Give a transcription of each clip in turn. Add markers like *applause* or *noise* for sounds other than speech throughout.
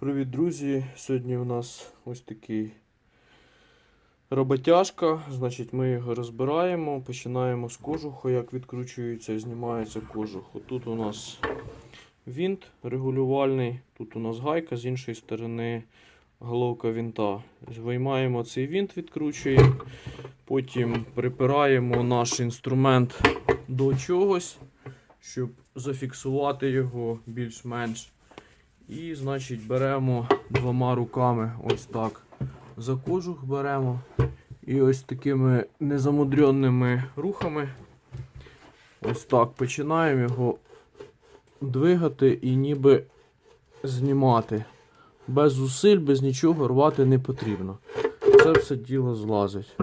Привіт, друзі! Сьогодні у нас ось такий роботяжка. Значить, ми його розбираємо, починаємо з кожуху, як відкручується і знімається кожух. Тут у нас вінт регулювальний, тут у нас гайка, з іншої сторони головка вінта. Виймаємо цей вінт, відкручуємо, потім припираємо наш інструмент до чогось, щоб зафіксувати його більш-менш. І, значить, беремо двома руками ось так. За кожух беремо. І ось такими незамудреними рухами. Ось так починаємо його двигати і ніби знімати. Без зусиль, без нічого рвати не потрібно. Це все діло злазить.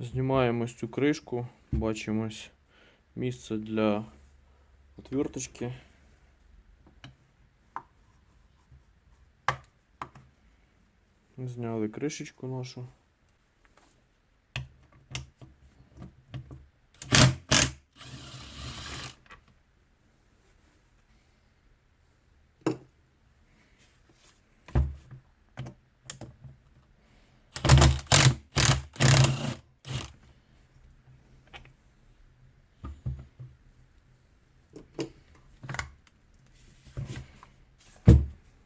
Знімаємо цю кришку, бачимо місце для отверточки. Зняли кришечку нашу.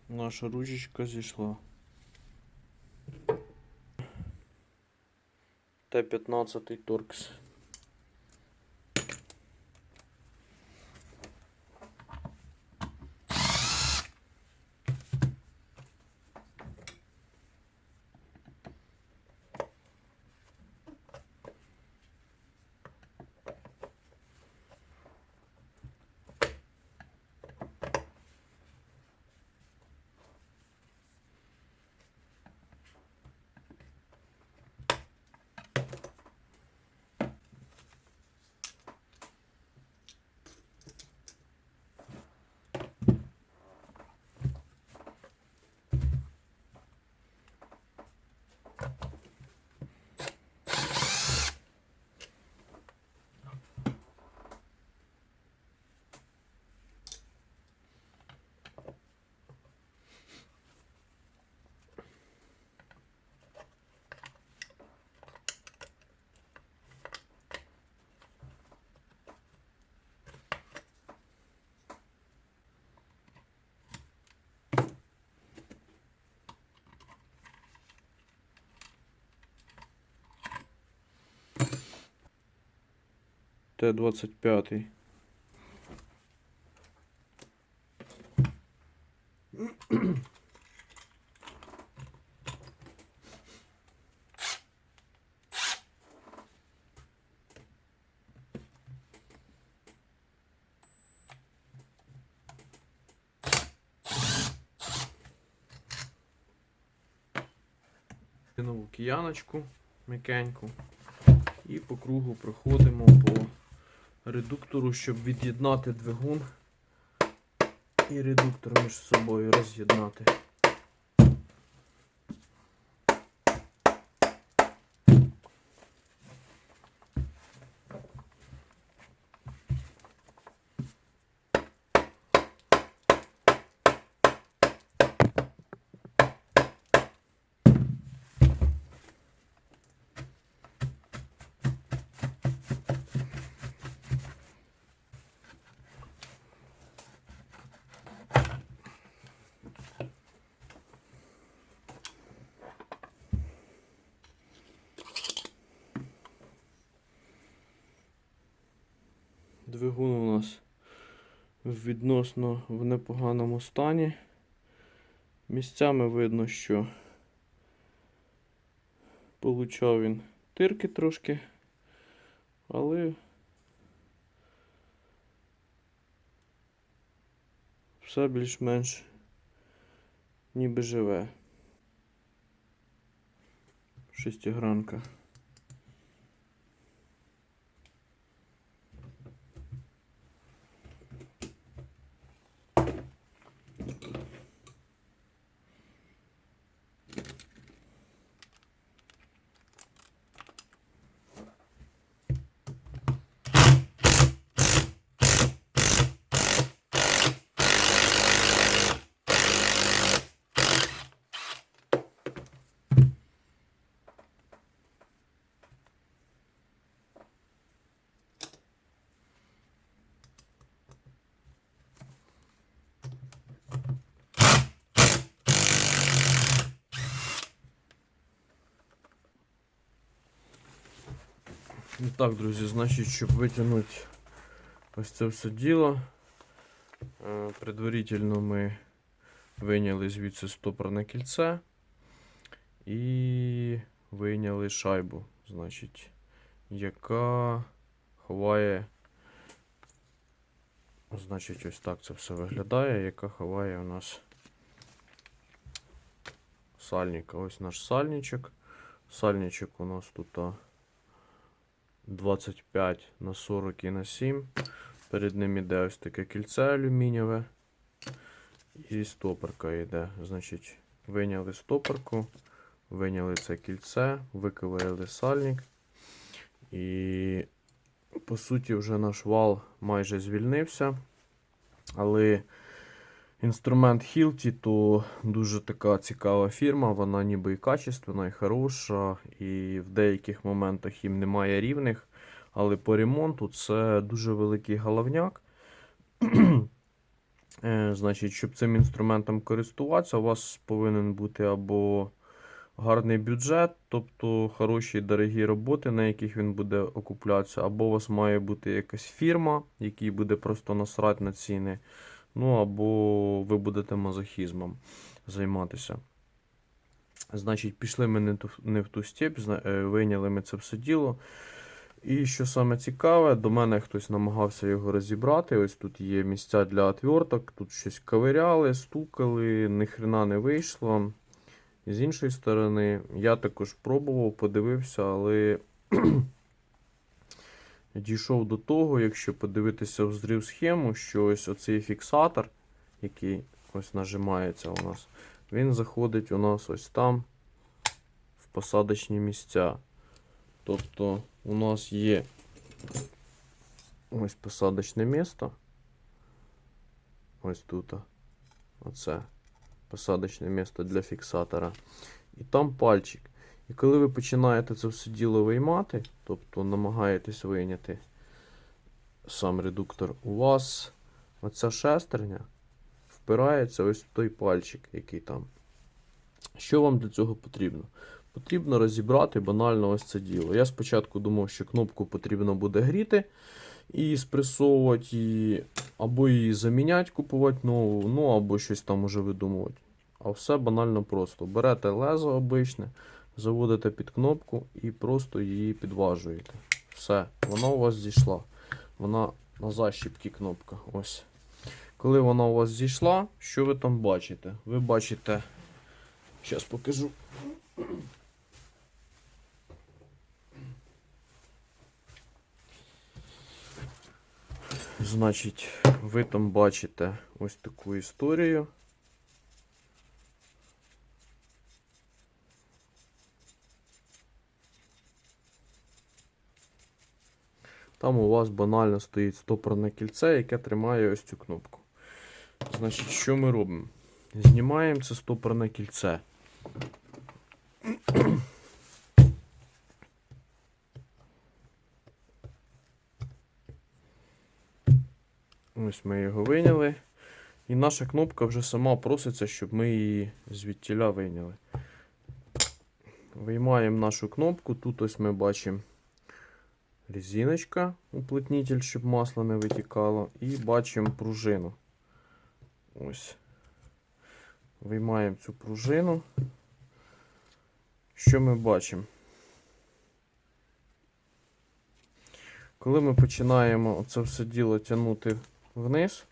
Наша ручечка зійшла. Т-15 Торкс. Т-25. Нову кияночку м'якеньку. І по кругу проходимо по редуктору, щоб від'єднати двигун і редуктор між собою роз'єднати. Двигун у нас відносно в непоганому стані. Місцями видно, що получав він тирки трошки, але все більш-менш ніби живе. Шестигранка. Так, друзі, значить, щоб витягнути ось це все діло, е, предварительно ми вийняли звідси стопорне кільце і вийняли шайбу, значить, яка ховає. Значить, ось так це все виглядає, яка ховає у нас сальника. Ось наш сальничок. Сальничок у нас тут 25 на 40 і на 7. Перед ним іде ось таке кільце алюмінієве. І стопорка йде. Значить, виняли стопорку, виняли це кільце, виковирили сальник. І по суті вже наш вал майже звільнився. Але інструмент Hilti то дуже така цікава фірма, вона ніби і качественна, і хороша, і в деяких моментах їм немає рівних. Але по ремонту це дуже великий головняк. *clears throat* Е, Значить, щоб цим інструментом користуватися, у вас повинен бути або гарний бюджет, тобто хороші дорогі роботи, на яких він буде окуплятися, або у вас має бути якась фірма, якій буде просто насрати на ціни. Ну, або ви будете мазохізмом займатися. Значить, пішли ми не, ту, не в ту степь, е, вийняли ми це все діло. І що саме цікаве, до мене хтось намагався його розібрати. Ось тут є місця для отверток, тут щось ковиряли, стукали, ніхрена не вийшло. З іншої сторони, я також пробував, подивився, але дійшов до того, якщо подивитися в зрив схему, що ось оцей фіксатор, який ось нажимається у нас, він заходить у нас ось там в посадочні місця. Тобто у нас є ось посадочне місто. Ось тут. Оце посадочне місто для фіксатора. І там пальчик. І коли ви починаєте це все діло виймати, тобто намагаєтесь вийняти сам редуктор, у вас оця шестерня впирається ось в той пальчик, який там. Що вам для цього потрібно? Потрібно розібрати банально ось це діло. Я спочатку думав, що кнопку потрібно буде гріти і спресовувати її, або її заміняти, купувати нову, ну або щось там уже видумувати. А все банально просто. Берете лезо обичне, заводите під кнопку і просто її підважуєте. Все, вона у вас зійшла. Вона на защіпки кнопка. Ось. Коли вона у вас зійшла, що ви там бачите? Ви бачите. Зараз покажу. Значить, ви там бачите ось таку історію. Там у вас банально стоїть стопорне кільце, яке тримає ось цю кнопку. Значить, що ми робимо? Знімаємо це стопорне кільце. Ось ми його вийняли. І наша кнопка вже сама проситься, щоб ми її звідтіля вийняли. Виймаємо нашу кнопку. Тут ось ми бачимо резиночка, уплотнитель, щоб масло не витікало. І бачимо пружину. Ось. Виймаємо цю пружину. Що ми бачимо? Коли ми починаємо це все діло тягнути вниз,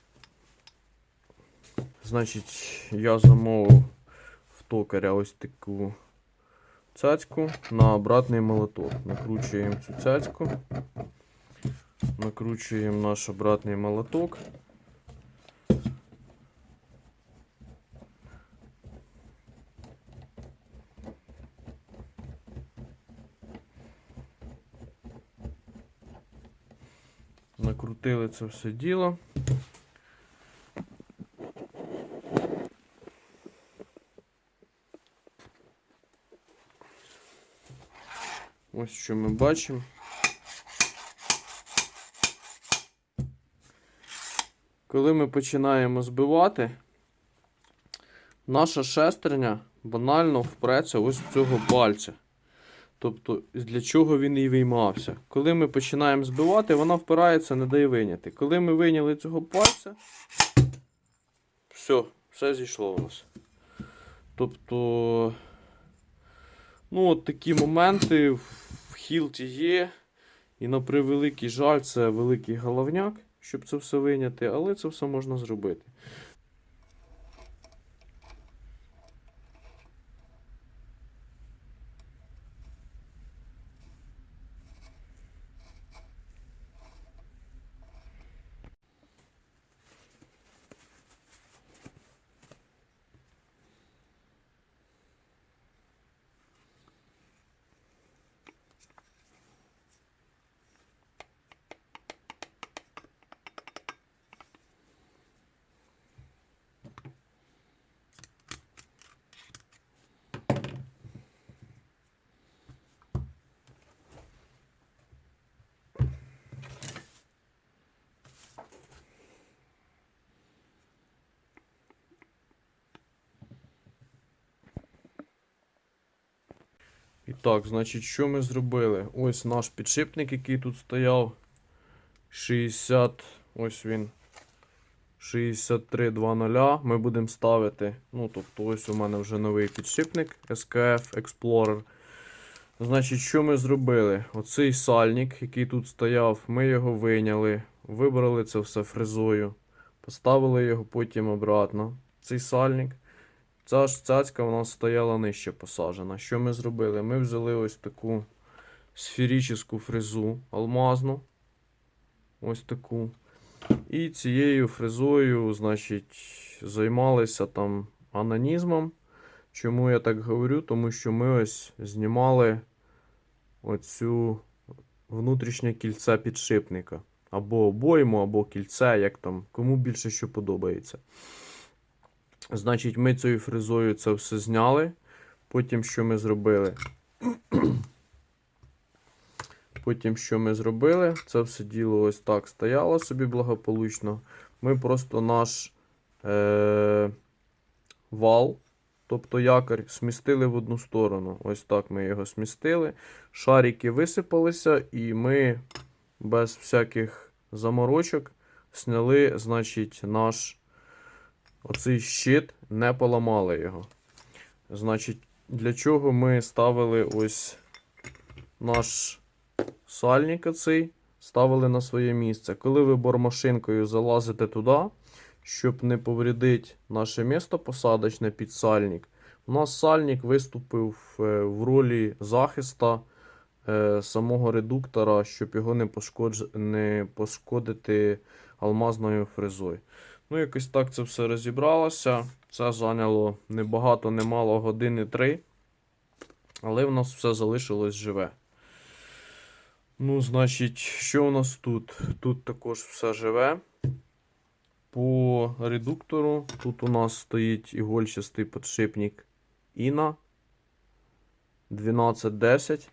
значить, я замовив в токаря ось таку цяцьку на обратний молоток. Накручуємо цю цяцьку, накручуємо наш обратний молоток. Накрутили це все діло. Ось що ми бачимо. Коли ми починаємо збивати, наша шестерня банально впреться ось в цього пальця. Тобто, для чого він і виймався. Коли ми починаємо збивати, вона впирається, не дає виняти. Коли ми вийняли цього пальця, все, все зійшло у нас. Тобто, ну, от такі моменти хілті є. І на превеликий жаль, це великий головняк, щоб це все виняти, але це все можна зробити. І так, значить, що ми зробили? Ось наш підшипник, який тут стояв. 60. Ось він. 6320. Ми будемо ставити. Ну, тобто, ось у мене вже новий підшипник SKF Explorer. Значить, що ми зробили? Оцей сальник, який тут стояв, ми його виняли, вибрали це все фрезою, поставили його потім обратно. Цей сальник. Ця ж цяцька у нас стояла нижче посаджена. Що ми зробили? Ми взяли ось таку сферичну фрезу алмазну. Ось таку. І цією фрезою, значить, займалися там анонізмом. Чому я так говорю? Тому що ми ось знімали оцю внутрішнє кільце підшипника. Або обойму, або кільце, як там, кому більше що подобається. Значить, ми цією фрезою це все зняли. Потім що ми зробили? Потім, що ми зробили, це все діло ось так стояло собі благополучно. Ми просто наш е- вал, тобто якорь, смістили в одну сторону. Ось так ми його смістили. Шарики висипалися, і ми без всяких заморочок сняли, значить, наш оцей щит, не поламали його. Значить, для чого ми ставили ось наш сальник оцей, ставили на своє місце. Коли ви бормашинкою залазите туди, щоб не повредити наше місто посадочне під сальник, у нас сальник виступив е, в ролі захиста е, самого редуктора, щоб його не, не пошкодити алмазною фрезою. Ну, якось так це все розібралося. Це зайняло не багато, не мало години три. Але в нас все залишилось живе. Ну, значить, що у нас тут? Тут також все живе. По редуктору тут у нас стоїть ігольчастий подшипник Іна 1210.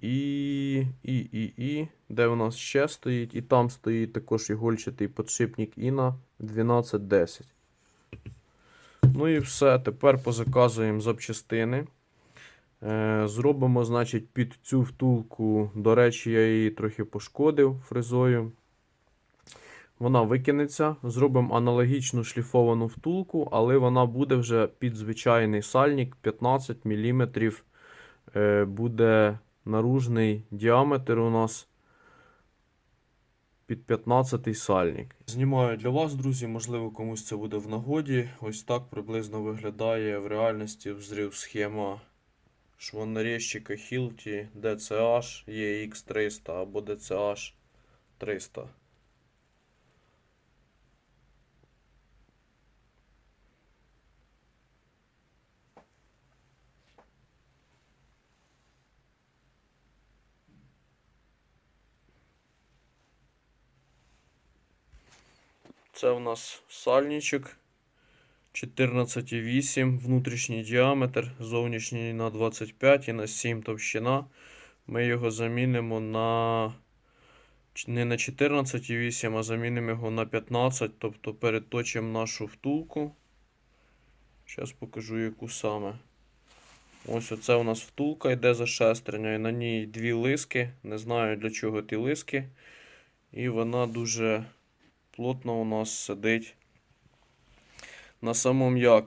І, і, і, і, де у нас ще стоїть? І там стоїть також ігольчатий подшипник Іна 1210. Ну і все. Тепер позаказуємо запчастини. Е, Зробимо, значить, під цю втулку. До речі, я її трохи пошкодив фрезою. Вона викинеться. Зробимо аналогічну шліфовану втулку, але вона буде вже під звичайний сальник 15 мм. Е, Буде наружний діаметр у нас під 15 сальник. Знімаю для вас, друзі, можливо, комусь це буде в нагоді. Ось так приблизно виглядає в реальності взрив схема швоннарезчика Hilti DCH EX300 або DCH 300. Це у нас сальничок 14,8 внутрішній діаметр, зовнішній на 25 і на 7 товщина. Ми його замінимо на не на 14,8, а замінимо його на 15, тобто переточимо нашу втулку. Зараз покажу, яку саме. Ось оце у нас втулка йде за шестерня, і на ній дві лиски. Не знаю для чого ті лиски. І вона дуже плотно у нас сидить на самому якорі.